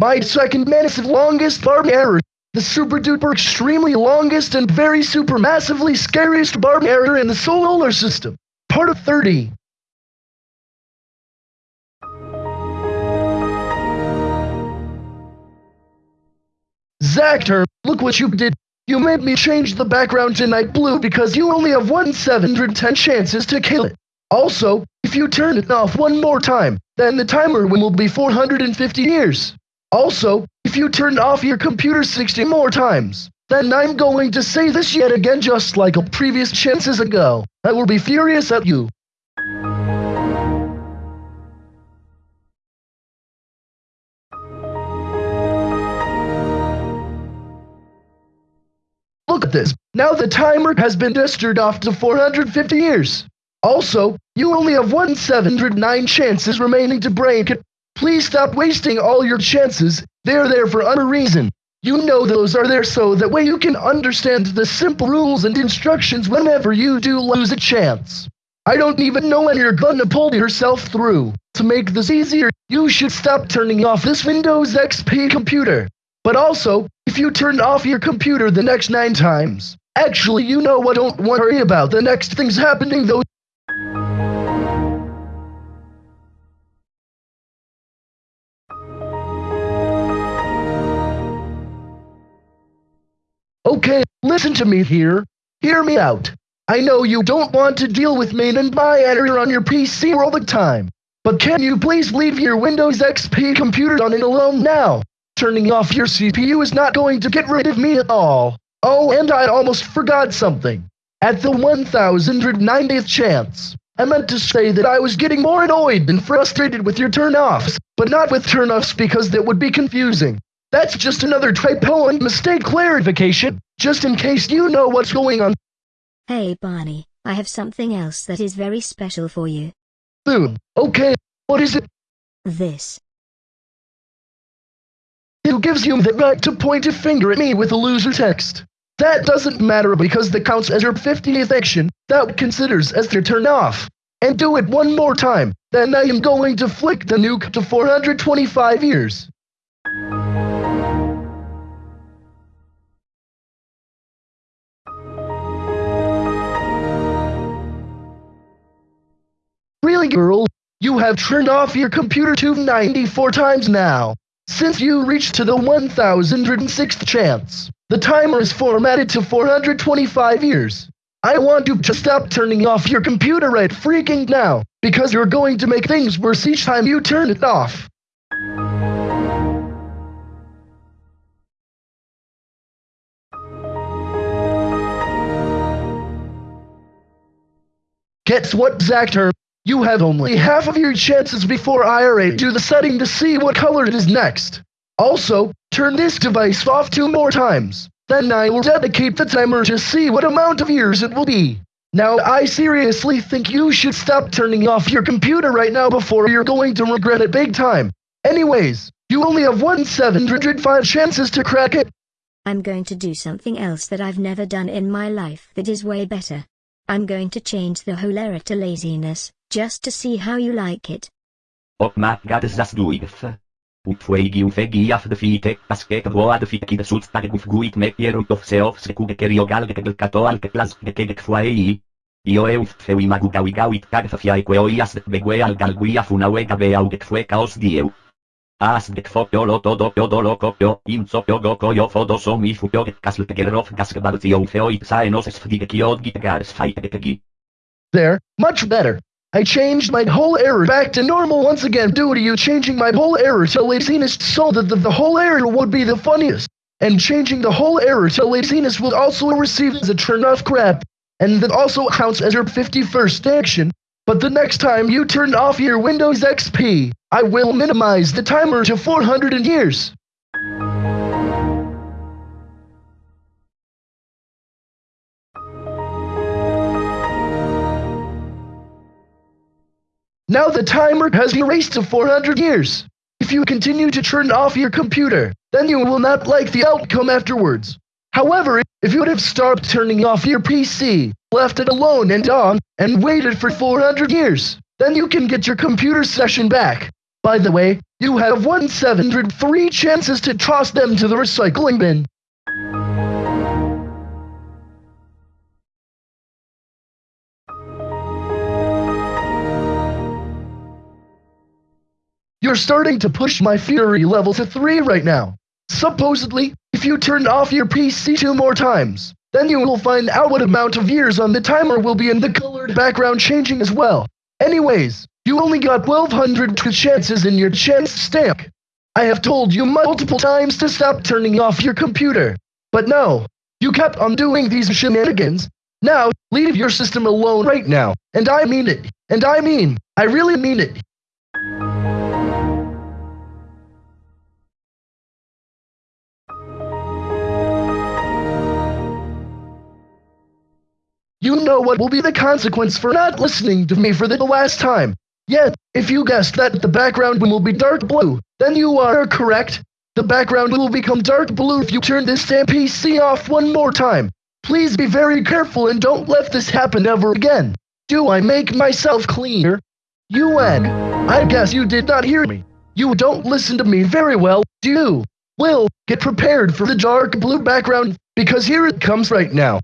My second massive longest barb error. The super duper extremely longest and very super massively scariest barb error in the solar system. Part of 30. Zactor, look what you did. You made me change the background to night blue because you only have one 710 chances to kill it. Also, if you turn it off one more time, then the timer will be 450 years. Also, if you turn off your computer 60 more times, then I'm going to say this yet again just like a previous chances ago. I will be furious at you. Look at this. Now the timer has been tested off to 450 years. Also, you only have one 709 chances remaining to break it. Please stop wasting all your chances. They're there for a reason. You know those are there so that way you can understand the simple rules and instructions whenever you do lose a chance. I don't even know when you're gonna pull yourself through. To make this easier, you should stop turning off this Windows XP computer. But also, if you turn off your computer the next nine times, actually you know what don't worry about the next things happening though. Okay, listen to me here. Hear me out. I know you don't want to deal with me and my error on your PC all the time. But can you please leave your Windows XP computer on it alone now? Turning off your CPU is not going to get rid of me at all. Oh, and I almost forgot something. At the 1090th chance, I meant to say that I was getting more annoyed and frustrated with your turn-offs, but not with turn-offs because that would be confusing. That's just another typo and mistake clarification, just in case you know what's going on. Hey Barney, I have something else that is very special for you. Boom. Okay, what is it? This. Who gives you the right to point a finger at me with a loser text? That doesn't matter because that counts as your 50th action, that considers as your turn off. And do it one more time, then I am going to flick the nuke to 425 years. Really, girl? You have turned off your computer 294 times now. Since you reached to the 1006th chance, the timer is formatted to 425 years. I want you to stop turning off your computer right freaking now, because you're going to make things worse each time you turn it off. Guess what, Zactor? You have only half of your chances before IRA do the setting to see what color it is next. Also, turn this device off two more times. Then I will dedicate the timer to see what amount of years it will be. Now, I seriously think you should stop turning off your computer right now before you're going to regret it big time. Anyways, you only have one 705 chances to crack it. I'm going to do something else that I've never done in my life that is way better. I'm going to change the whole error to laziness, just to see how you like it. Oh my god, das du if. Utfuegi ufegi af de fite, asket voa de fite kida sut stag guf guit me piero of se of se kuge kerio gal ke gel kato al ke plas ke ke fuai. Io e uf fewi magu gawi gawit kag fa fiai queo ias de begue al gal gui af una wega be au get fue caos dieu. As det fopio lo todo pio do lo copio, in sopio go coio fodo so mi fupio get casl te gerof gas ke baltio feo it sae nos es fdige kiod git gares fight ke. There, much better. I changed my whole error back to normal once again due to you changing my whole error to laziness so that the, the whole error would be the funniest. And changing the whole error to laziness will also receive as a turn off crap. And that also counts as your 51st action. But the next time you turn off your Windows XP, I will minimize the timer to 400 years. Now the timer has been erased to 400 years. If you continue to turn off your computer, then you will not like the outcome afterwards. However, if you would have stopped turning off your PC, left it alone and on, and waited for 400 years, then you can get your computer session back. By the way, you have 1703 chances to toss them to the recycling bin. You're starting to push my fury level to 3 right now. Supposedly, if you turn off your PC two more times, then you will find out what amount of years on the timer will be in the colored background changing as well. Anyways, you only got 1200 chances in your chance stack. I have told you multiple times to stop turning off your computer. But no, you kept on doing these shenanigans. Now, leave your system alone right now. And I mean it. And I mean, I really mean it. You know what will be the consequence for not listening to me for the last time. Yet, if you guessed that the background will be dark blue, then you are correct. The background will become dark blue if you turn this damn PC off one more time. Please be very careful and don't let this happen ever again. Do I make myself clear? UN, I guess you did not hear me. You don't listen to me very well, do you? Will, get prepared for the dark blue background, because here it comes right now.